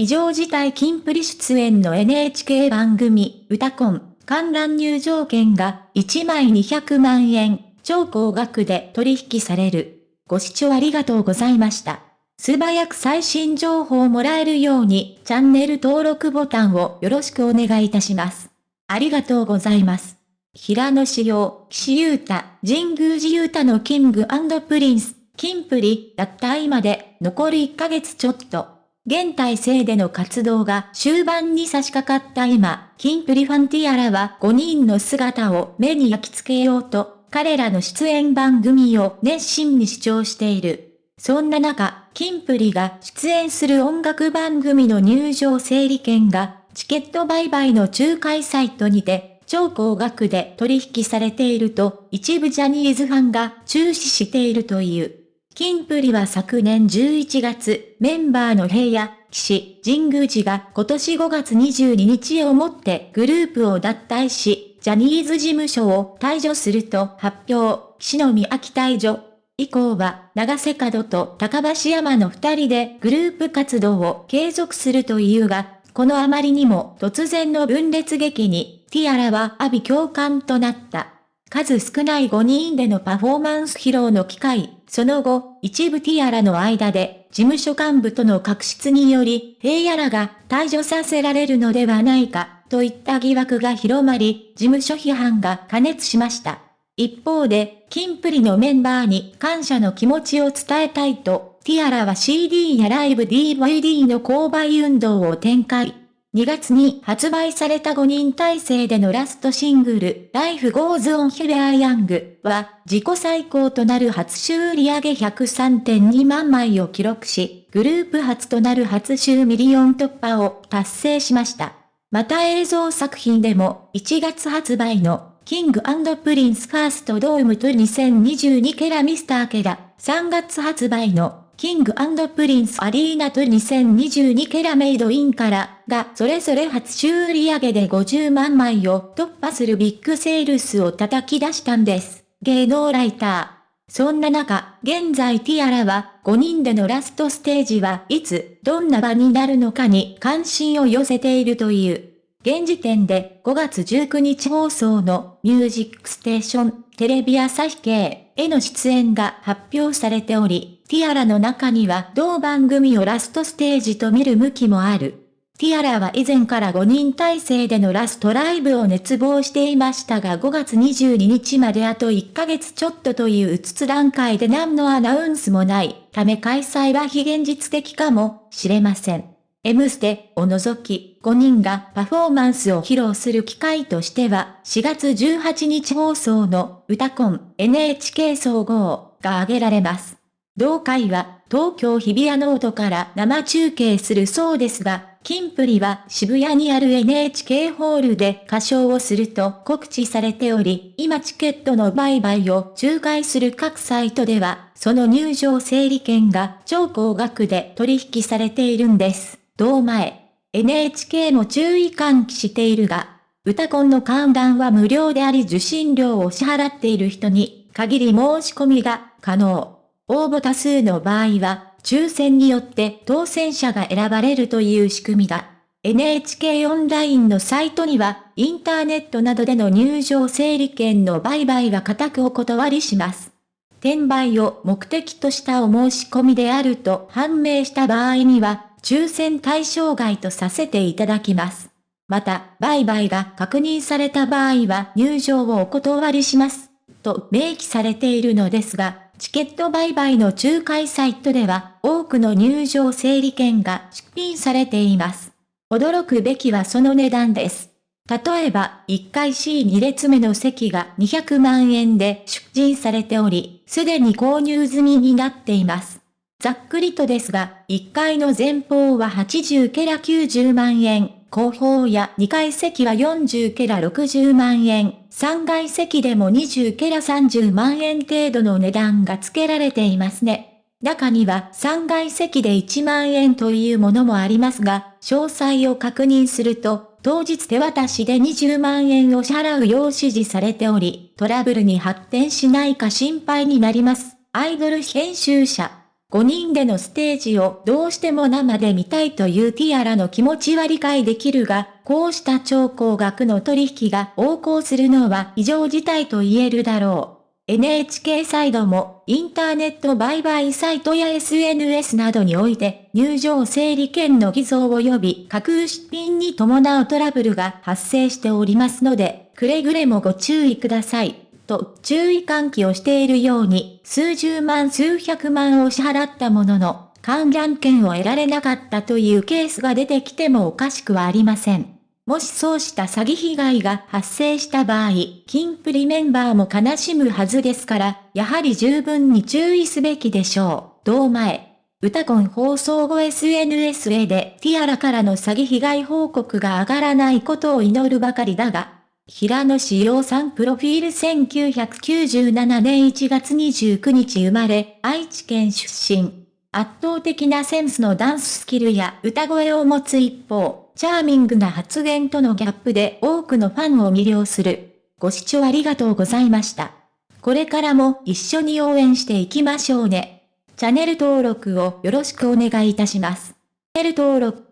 異常事態キンプリ出演の NHK 番組、うたコン、観覧入場券が1枚200万円、超高額で取引される。ご視聴ありがとうございました。素早く最新情報をもらえるように、チャンネル登録ボタンをよろしくお願いいたします。ありがとうございます。平野紫耀、岸優太、神宮寺勇太の King & Prince、キンプリ、脱退まで、残り1ヶ月ちょっと。現体制での活動が終盤に差し掛かった今、キンプリファンティアラは5人の姿を目に焼き付けようと、彼らの出演番組を熱心に視聴している。そんな中、キンプリが出演する音楽番組の入場整理券が、チケット売買の仲介サイトにて、超高額で取引されていると、一部ジャニーズファンが注視しているという。キンプリは昨年11月、メンバーの平野、岸、神宮寺が今年5月22日をもってグループを脱退し、ジャニーズ事務所を退場すると発表、岸の宮城退場。以降は、長瀬角と高橋山の二人でグループ活動を継続するというが、このあまりにも突然の分裂劇に、ティアラは阿ビ共感となった。数少ない5人でのパフォーマンス披露の機会、その後、一部ティアラの間で、事務所幹部との確執により、平野らが退場させられるのではないか、といった疑惑が広まり、事務所批判が過熱しました。一方で、キンプリのメンバーに感謝の気持ちを伝えたいと、ティアラは CD やライブ DVD の購買運動を展開。2月に発売された5人体制でのラストシングル、Life Goes On We Are Young は、自己最高となる初週売上103.2万枚を記録し、グループ初となる初週ミリオン突破を達成しました。また映像作品でも、1月発売の、キングプリンス First Dome Tour 2022ケラミスターケラ、3月発売の、キングプリンス Arena Tour 2022から Made in からがそれぞれ初週売上で50万枚を突破するビッグセールスを叩き出したんです。芸能ライター。そんな中、現在ティアラは5人でのラストステージはいつ、どんな場になるのかに関心を寄せているという。現時点で5月19日放送のミュージックステーションテレビ朝日系への出演が発表されており、ティアラの中には同番組をラストステージと見る向きもある。ティアラは以前から5人体制でのラストライブを熱望していましたが5月22日まであと1ヶ月ちょっとといううつつ段階で何のアナウンスもないため開催は非現実的かもしれません。M ステを除き5人がパフォーマンスを披露する機会としては4月18日放送の歌コン NHK 総合が挙げられます。同回は東京日比谷野音から生中継するそうですが、キンプリは渋谷にある NHK ホールで歌唱をすると告知されており、今チケットの売買を仲介する各サイトでは、その入場整理券が超高額で取引されているんです。同前、NHK も注意喚起しているが、歌コンの観覧は無料であり受信料を支払っている人に限り申し込みが可能。応募多数の場合は、抽選によって当選者が選ばれるという仕組みだ。NHK オンラインのサイトには、インターネットなどでの入場整理券の売買は固くお断りします。転売を目的としたお申し込みであると判明した場合には、抽選対象外とさせていただきます。また、売買が確認された場合は入場をお断りします。と明記されているのですが、チケット売買の仲介サイトでは多くの入場整理券が出品されています。驚くべきはその値段です。例えば、1階 C2 列目の席が200万円で出品されており、すでに購入済みになっています。ざっくりとですが、1階の前方は80ケラ90万円、後方や2階席は40ケラ60万円、3階席でも20ケラ30万円程度の値段が付けられていますね。中には3階席で1万円というものもありますが、詳細を確認すると、当日手渡しで20万円を支払うよう指示されており、トラブルに発展しないか心配になります。アイドル編集者5人でのステージをどうしても生で見たいというティアラの気持ちは理解できるが、こうした超高額の取引が横行するのは異常事態と言えるだろう。NHK サイドも、インターネット売買サイトや SNS などにおいて、入場整理券の偽造及び架空出品に伴うトラブルが発生しておりますので、くれぐれもご注意ください。と注意喚起をしているように、数十万数百万を支払ったものの、観覧券を得られなかったというケースが出てきてもおかしくはありません。もしそうした詐欺被害が発生した場合、金プリメンバーも悲しむはずですから、やはり十分に注意すべきでしょう。同前。歌コン放送後 SNS へでティアラからの詐欺被害報告が上がらないことを祈るばかりだが、平野志陽さんプロフィール1997年1月29日生まれ、愛知県出身。圧倒的なセンスのダンススキルや歌声を持つ一方、チャーミングな発言とのギャップで多くのファンを魅了する。ご視聴ありがとうございました。これからも一緒に応援していきましょうね。チャンネル登録をよろしくお願いいたします。チャンネル登録